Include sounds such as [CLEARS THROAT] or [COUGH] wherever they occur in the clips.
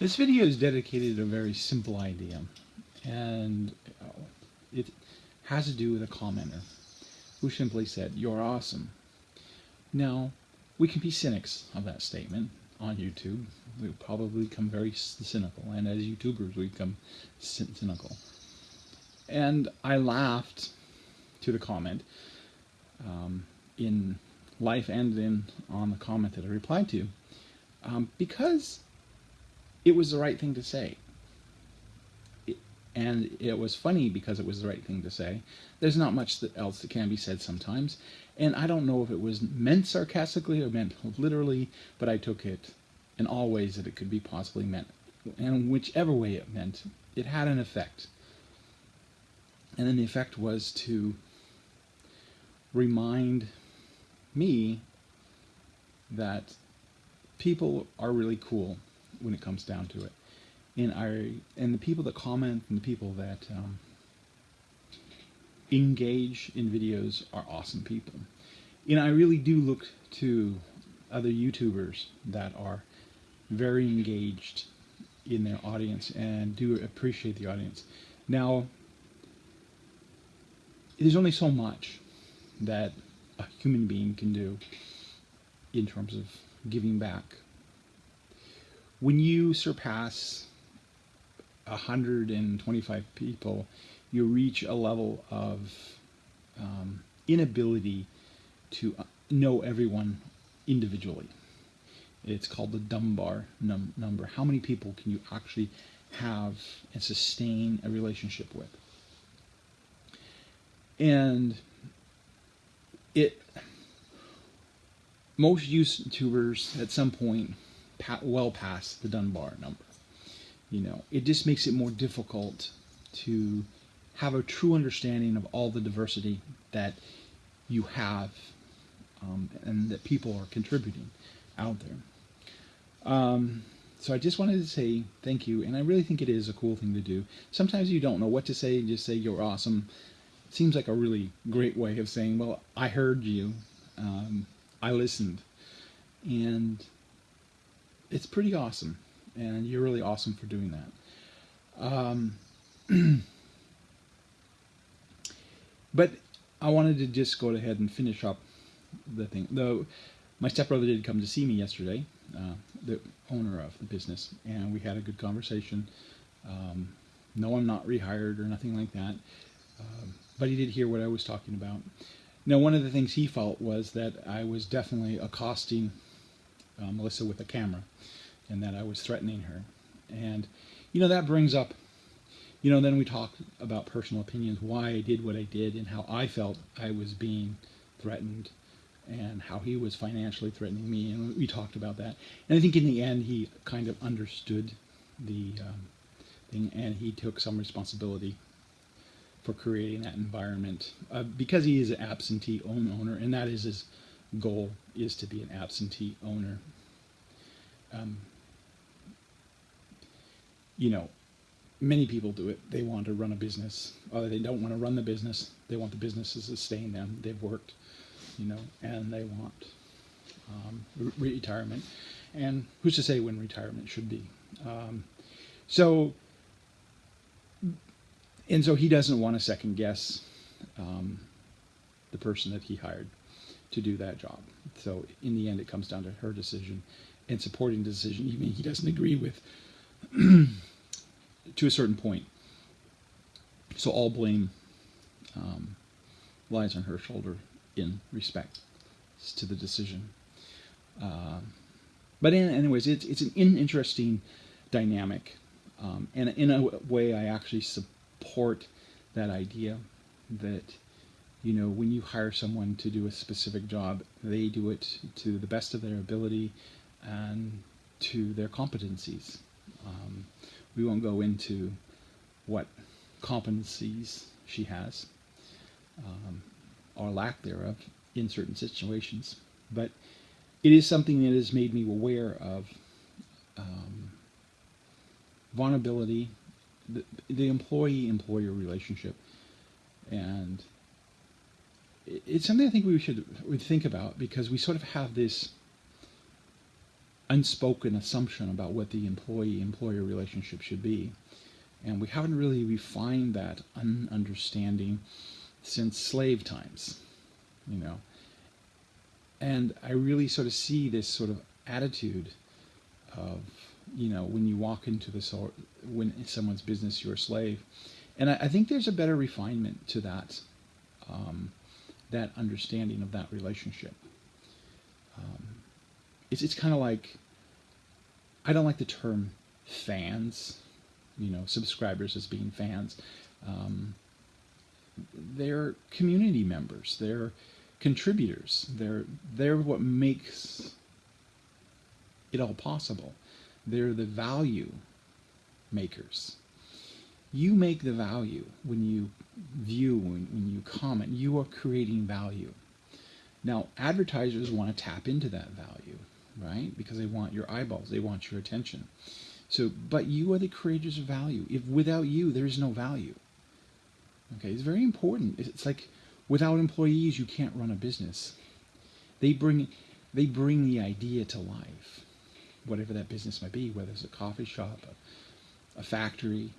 This video is dedicated to a very simple idea, and it has to do with a commenter who simply said, You're awesome. Now, we can be cynics of that statement on YouTube. We probably become very cynical, and as YouTubers, we become cynical. And I laughed to the comment um, in life and in on the comment that I replied to um, because it was the right thing to say. It, and it was funny because it was the right thing to say. There's not much that else that can be said sometimes. And I don't know if it was meant sarcastically or meant literally, but I took it in all ways that it could be possibly meant. And whichever way it meant, it had an effect. And then the effect was to remind me that people are really cool when it comes down to it. And I and the people that comment and the people that um, engage in videos are awesome people. And I really do look to other YouTubers that are very engaged in their audience and do appreciate the audience. Now, there's only so much that a human being can do in terms of giving back when you surpass 125 people, you reach a level of um, inability to uh, know everyone individually. It's called the Dunbar num number. How many people can you actually have and sustain a relationship with? And it most YouTubers at some point well past the Dunbar number. You know, it just makes it more difficult to have a true understanding of all the diversity that you have um, and that people are contributing out there. Um, so I just wanted to say thank you, and I really think it is a cool thing to do. Sometimes you don't know what to say, just say you're awesome. It seems like a really great way of saying, well, I heard you, um, I listened, and it's pretty awesome, and you're really awesome for doing that. Um, [CLEARS THROAT] but I wanted to just go ahead and finish up the thing. Though my stepbrother did come to see me yesterday, uh, the owner of the business, and we had a good conversation. Um, no, I'm not rehired or nothing like that, um, but he did hear what I was talking about. Now, one of the things he felt was that I was definitely accosting uh, Melissa with a camera and that I was threatening her. And, you know, that brings up, you know, then we talk about personal opinions, why I did what I did and how I felt I was being threatened and how he was financially threatening me. And we talked about that. And I think in the end, he kind of understood the um, thing and he took some responsibility for creating that environment uh, because he is an absentee own owner and that is his goal is to be an absentee owner. Um, you know, many people do it. They want to run a business, or they don't want to run the business. They want the business to sustain them. They've worked, you know, and they want um, re retirement. And who's to say when retirement should be? Um, so, and so he doesn't want to second guess um, the person that he hired to do that job. So in the end, it comes down to her decision and supporting the decision, even he doesn't agree with [CLEARS THROAT] to a certain point. So all blame um, lies on her shoulder in respect to the decision. Uh, but in, anyways, it's, it's an interesting dynamic. Um, and in a way, I actually support that idea that you know, when you hire someone to do a specific job, they do it to the best of their ability and to their competencies. Um, we won't go into what competencies she has um, or lack thereof in certain situations, but it is something that has made me aware of um, vulnerability, the, the employee-employer relationship, and it's something I think we should we think about because we sort of have this unspoken assumption about what the employee-employer relationship should be. And we haven't really refined that un- understanding since slave times, you know. And I really sort of see this sort of attitude of, you know, when you walk into this, or when someone's business, you're a slave. And I, I think there's a better refinement to that, um, that understanding of that relationship. Um, it's it's kind of like I don't like the term fans, you know, subscribers as being fans. Um, they're community members. They're contributors. They're they're what makes it all possible. They're the value makers. You make the value when you view, when, when you comment. You are creating value. Now, advertisers want to tap into that value, right? Because they want your eyeballs, they want your attention. So, but you are the creators of value. If without you, there is no value. Okay, it's very important. It's like without employees, you can't run a business. They bring, they bring the idea to life, whatever that business might be, whether it's a coffee shop, a, a factory.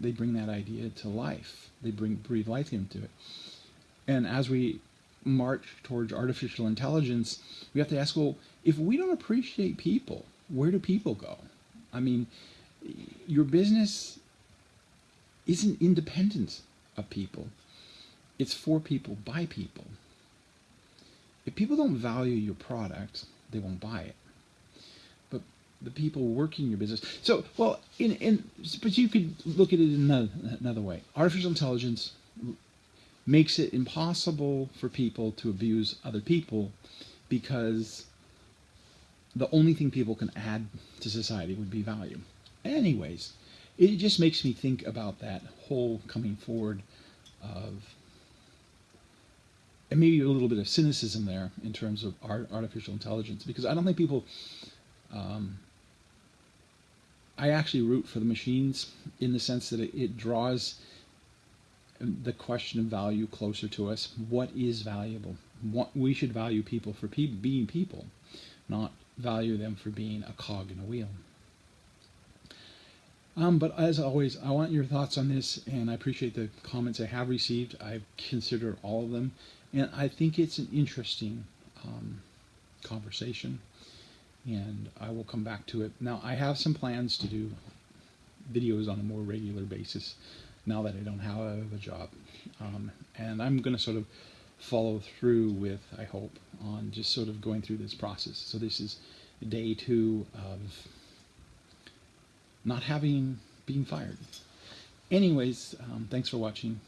They bring that idea to life. They bring breathe life into it. And as we march towards artificial intelligence, we have to ask, well, if we don't appreciate people, where do people go? I mean, your business isn't independent of people. It's for people, by people. If people don't value your product, they won't buy it. The people working your business. So, well, in in but you could look at it another another way. Artificial intelligence makes it impossible for people to abuse other people because the only thing people can add to society would be value. Anyways, it just makes me think about that whole coming forward of and maybe a little bit of cynicism there in terms of art, artificial intelligence because I don't think people um, I actually root for the machines in the sense that it, it draws the question of value closer to us. What is valuable? What we should value people for pe- being people, not value them for being a cog in a wheel. Um, but as always, I want your thoughts on this, and I appreciate the comments I have received. I've considered all of them, and I think it's an interesting um, conversation, and I will come back to it. Now, I have some plans to do videos on a more regular basis now that I don't have a job. Um, and I'm going to sort of follow through with, I hope, on just sort of going through this process. So this is day two of not having being fired. Anyways, um, thanks for watching.